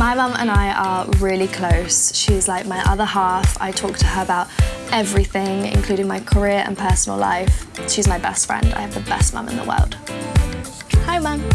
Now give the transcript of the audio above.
My mum and I are really close. She's like my other half. I talk to her about everything, including my career and personal life. She's my best friend. I have the best mum in the world. Hi, mum.